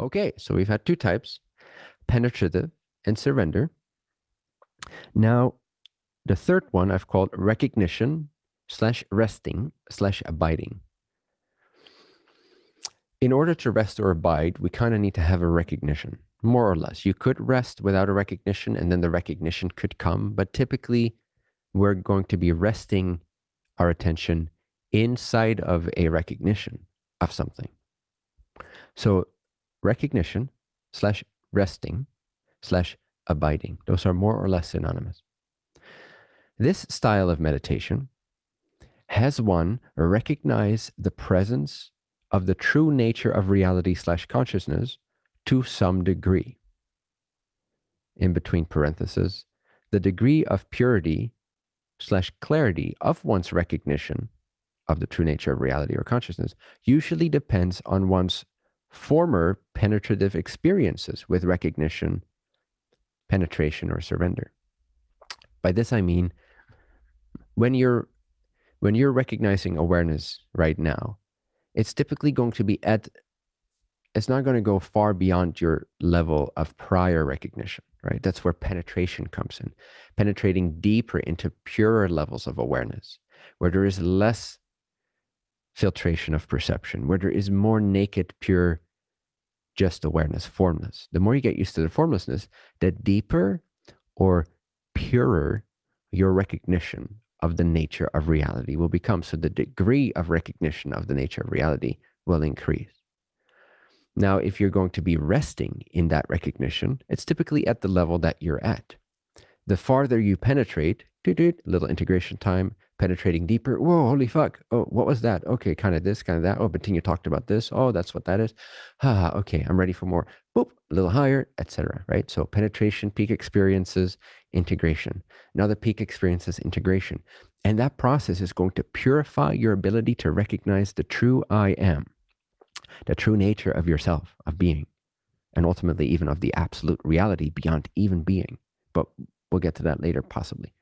Okay, so we've had two types, penetrative and surrender. Now, the third one I've called recognition slash resting slash abiding. In order to rest or abide, we kind of need to have a recognition, more or less. You could rest without a recognition and then the recognition could come, but typically we're going to be resting our attention inside of a recognition of something. So recognition slash resting slash abiding, those are more or less synonymous. This style of meditation has one recognize the presence of the true nature of reality slash consciousness to some degree. In between parentheses, the degree of purity slash clarity of one's recognition of the true nature of reality or consciousness usually depends on one's former penetrative experiences with recognition, penetration, or surrender. By this I mean when you're when you're recognizing awareness right now, it's typically going to be at it's not going to go far beyond your level of prior recognition, right? That's where penetration comes in, penetrating deeper into purer levels of awareness, where there is less filtration of perception, where there is more naked, pure, just awareness, formless. The more you get used to the formlessness, the deeper or purer your recognition of the nature of reality will become. So the degree of recognition of the nature of reality will increase. Now, if you're going to be resting in that recognition, it's typically at the level that you're at. The farther you penetrate, little integration time, penetrating deeper. Whoa, holy fuck. Oh, what was that? Okay, kind of this, kind of that. Oh, Bettina talked about this. Oh, that's what that is. Okay, I'm ready for more. Boop, a little higher, etc. Right? So penetration, peak experiences, integration. Now the peak experiences integration. And that process is going to purify your ability to recognize the true I am, the true nature of yourself, of being, and ultimately even of the absolute reality beyond even being. But we'll get to that later, possibly.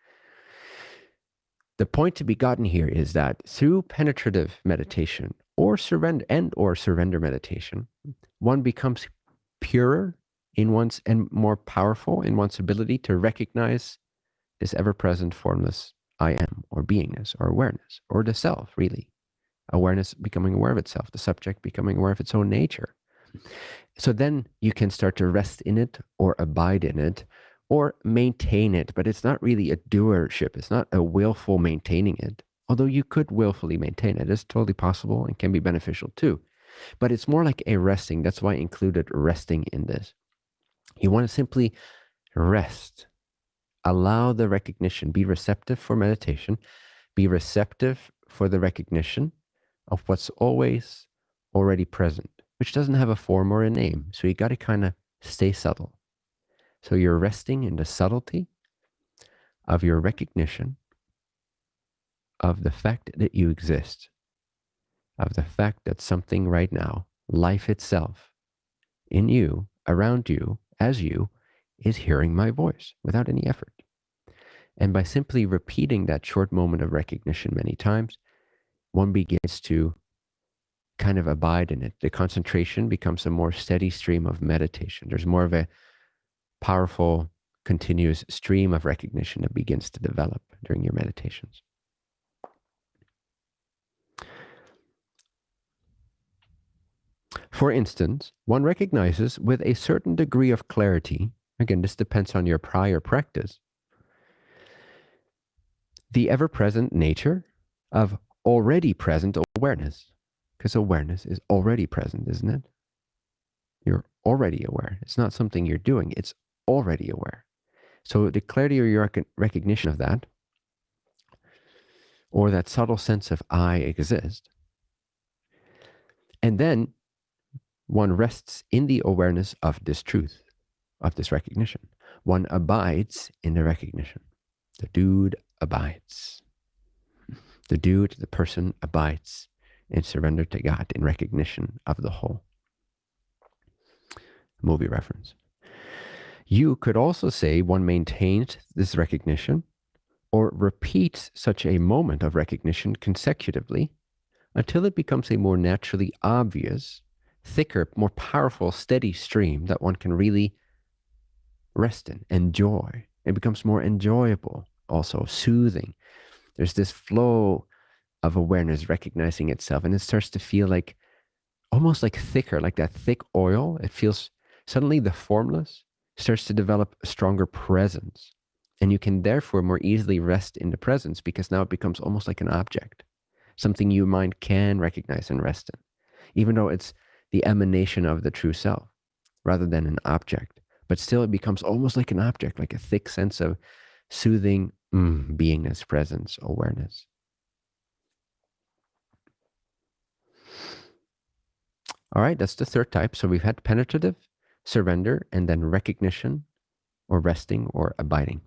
The point to be gotten here is that through penetrative meditation or surrender and or surrender meditation, one becomes purer in one's and more powerful in one's ability to recognize this ever-present formless I am or beingness or awareness or the self really. Awareness becoming aware of itself, the subject becoming aware of its own nature. So then you can start to rest in it or abide in it or maintain it, but it's not really a doership. It's not a willful maintaining it. Although you could willfully maintain it, it's totally possible and can be beneficial too. But it's more like a resting. That's why I included resting in this. You want to simply rest, allow the recognition, be receptive for meditation, be receptive for the recognition of what's always already present, which doesn't have a form or a name. So you got to kind of stay subtle. So you're resting in the subtlety of your recognition of the fact that you exist, of the fact that something right now, life itself, in you, around you, as you, is hearing my voice without any effort. And by simply repeating that short moment of recognition many times, one begins to kind of abide in it. The concentration becomes a more steady stream of meditation. There's more of a powerful, continuous stream of recognition that begins to develop during your meditations. For instance, one recognizes with a certain degree of clarity, again, this depends on your prior practice, the ever present nature of already present awareness. Because awareness is already present, isn't it? You're already aware. It's not something you're doing, it's already aware. So the clarity or your recognition of that, or that subtle sense of I exist, and then one rests in the awareness of this truth, of this recognition. One abides in the recognition. The dude abides. The dude, the person abides in surrender to God, in recognition of the whole. Movie reference. You could also say one maintains this recognition or repeats such a moment of recognition consecutively until it becomes a more naturally obvious thicker, more powerful, steady stream that one can really rest in, enjoy. It becomes more enjoyable, also soothing. There's this flow of awareness recognizing itself, and it starts to feel like almost like thicker, like that thick oil. It feels suddenly the formless starts to develop a stronger presence. And you can therefore more easily rest in the presence because now it becomes almost like an object, something your mind can recognize and rest in, even though it's the emanation of the true self rather than an object. But still, it becomes almost like an object, like a thick sense of soothing mm, beingness, presence, awareness. All right, that's the third type. So we've had penetrative, surrender, and then recognition or resting or abiding.